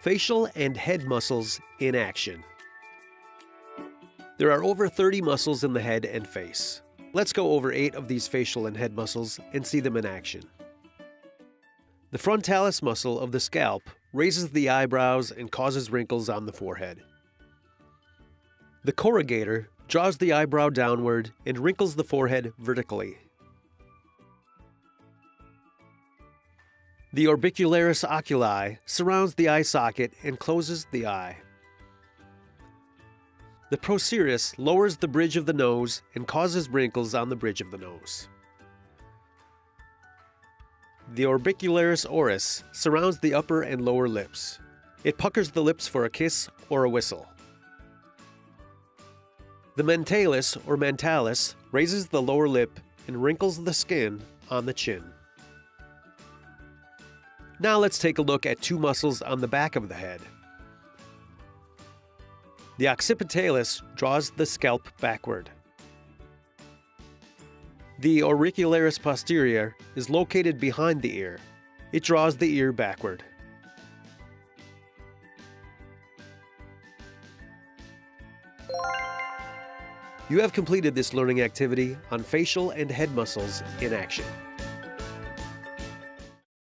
Facial and head muscles in action. There are over 30 muscles in the head and face. Let's go over 8 of these facial and head muscles and see them in action. The frontalis muscle of the scalp raises the eyebrows and causes wrinkles on the forehead. The corrugator draws the eyebrow downward and wrinkles the forehead vertically. The orbicularis oculi surrounds the eye socket and closes the eye. The procerus lowers the bridge of the nose and causes wrinkles on the bridge of the nose. The orbicularis oris surrounds the upper and lower lips. It puckers the lips for a kiss or a whistle. The mentalis or mentalis raises the lower lip and wrinkles the skin on the chin. Now let's take a look at two muscles on the back of the head. The occipitalis draws the scalp backward. The auricularis posterior is located behind the ear. It draws the ear backward. You have completed this learning activity on facial and head muscles in action.